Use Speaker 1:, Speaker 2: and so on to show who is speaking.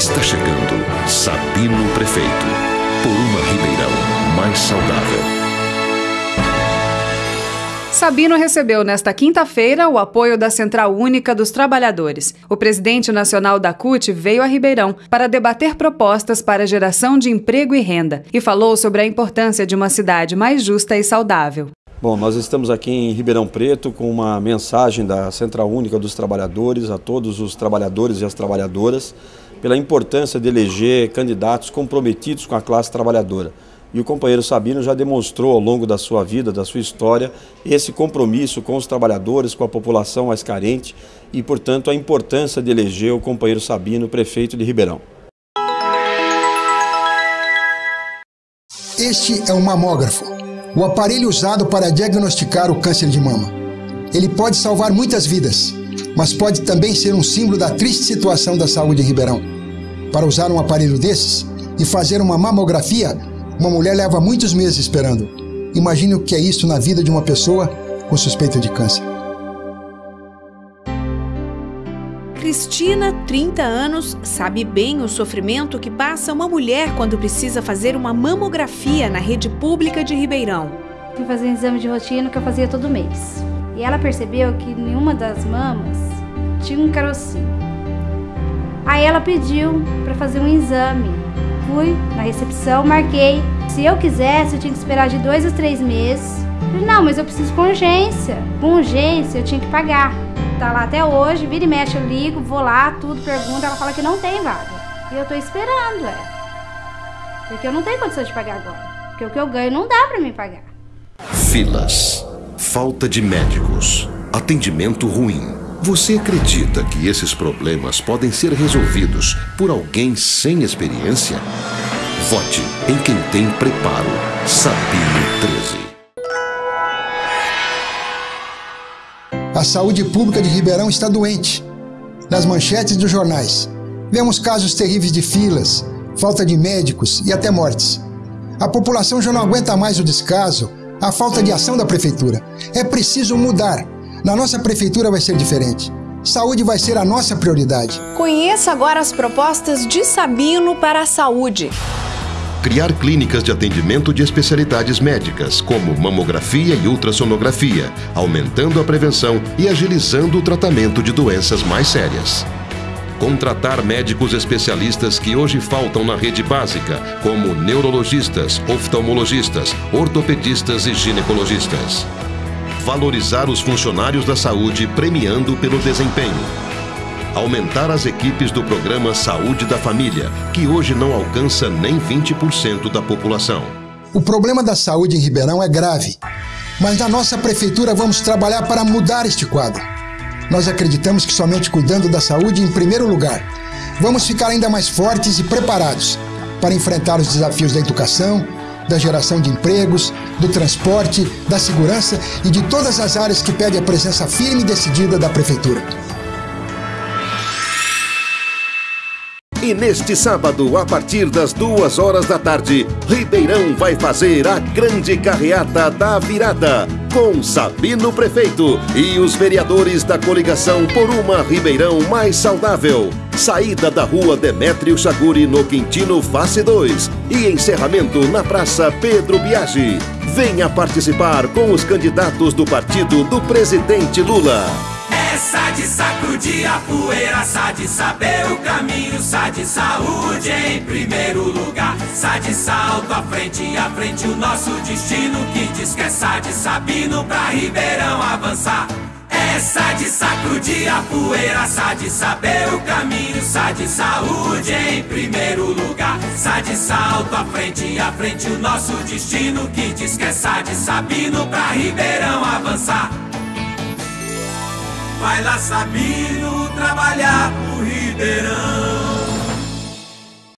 Speaker 1: Está chegando Sabino Prefeito. Por uma Ribeirão mais saudável.
Speaker 2: Sabino recebeu nesta quinta-feira o apoio da Central Única dos Trabalhadores. O presidente nacional da CUT veio a Ribeirão para debater propostas para a geração de emprego e renda e falou sobre a importância de uma cidade mais justa e saudável.
Speaker 3: Bom, nós estamos aqui em Ribeirão Preto com uma mensagem da Central Única dos Trabalhadores a todos os trabalhadores e as trabalhadoras pela importância de eleger candidatos comprometidos com a classe trabalhadora. E o companheiro Sabino já demonstrou ao longo da sua vida, da sua história, esse compromisso com os trabalhadores, com a população mais carente e, portanto, a importância de eleger o companheiro Sabino prefeito de Ribeirão.
Speaker 4: Este é um mamógrafo o aparelho usado para diagnosticar o câncer de mama. Ele pode salvar muitas vidas, mas pode também ser um símbolo da triste situação da saúde em Ribeirão. Para usar um aparelho desses e fazer uma mamografia, uma mulher leva muitos meses esperando. Imagine o que é isso na vida de uma pessoa com suspeita de câncer.
Speaker 5: Cristina, 30 anos, sabe bem o sofrimento que passa uma mulher quando precisa fazer uma mamografia na rede pública de Ribeirão.
Speaker 6: Fui fazer um exame de rotina que eu fazia todo mês. E ela percebeu que nenhuma das mamas tinha um carocinho. Aí ela pediu para fazer um exame. Fui na recepção, marquei. Se eu quisesse, eu tinha que esperar de dois a três meses. Falei, não, mas eu preciso com urgência. Com urgência, eu tinha que pagar tá lá até hoje, vira e mexe, eu ligo, vou lá, tudo, pergunta, ela fala que não tem vaga. E eu tô esperando, é. Porque eu não tenho condição de pagar agora. Porque o que eu ganho não dá para me pagar.
Speaker 1: Filas, falta de médicos, atendimento ruim. Você acredita que esses problemas podem ser resolvidos por alguém sem experiência? Vote em quem tem preparo. Sabino 13.
Speaker 4: A saúde pública de Ribeirão está doente. Nas manchetes dos jornais, vemos casos terríveis de filas, falta de médicos e até mortes. A população já não aguenta mais o descaso, a falta de ação da prefeitura. É preciso mudar. Na nossa prefeitura vai ser diferente. Saúde vai ser a nossa prioridade.
Speaker 5: Conheça agora as propostas de Sabino para a saúde
Speaker 1: criar clínicas de atendimento de especialidades médicas, como mamografia e ultrassonografia, aumentando a prevenção e agilizando o tratamento de doenças mais sérias. Contratar médicos especialistas que hoje faltam na rede básica, como neurologistas, oftalmologistas, ortopedistas e ginecologistas. Valorizar os funcionários da saúde premiando pelo desempenho aumentar as equipes do programa Saúde da Família, que hoje não alcança nem 20% da população.
Speaker 4: O problema da saúde em Ribeirão é grave, mas na nossa prefeitura vamos trabalhar para mudar este quadro. Nós acreditamos que somente cuidando da saúde em primeiro lugar, vamos ficar ainda mais fortes e preparados para enfrentar os desafios da educação, da geração de empregos, do transporte, da segurança e de todas as áreas que pedem a presença firme e decidida da prefeitura.
Speaker 7: E neste sábado, a partir das duas horas da tarde, Ribeirão vai fazer a grande carreata da virada com Sabino Prefeito e os vereadores da coligação por uma Ribeirão mais saudável. Saída da rua Demétrio Chaguri no Quintino Face 2 e encerramento na Praça Pedro Biagi. Venha participar com os candidatos do partido do presidente Lula.
Speaker 8: Essa de sacudir a poeira, sa de saber o caminho, sa de saúde em primeiro lugar, sa de salto à frente, à frente o nosso destino, que diz que é sa de Sabino pra Ribeirão avançar. Essa de sacudir a poeira, sa de saber o caminho, sa de saúde em primeiro lugar, sa de salto à frente, à frente o nosso destino, que diz que é sa de Sabino pra Ribeirão. Vai lá Sabino trabalhar pro Ribeirão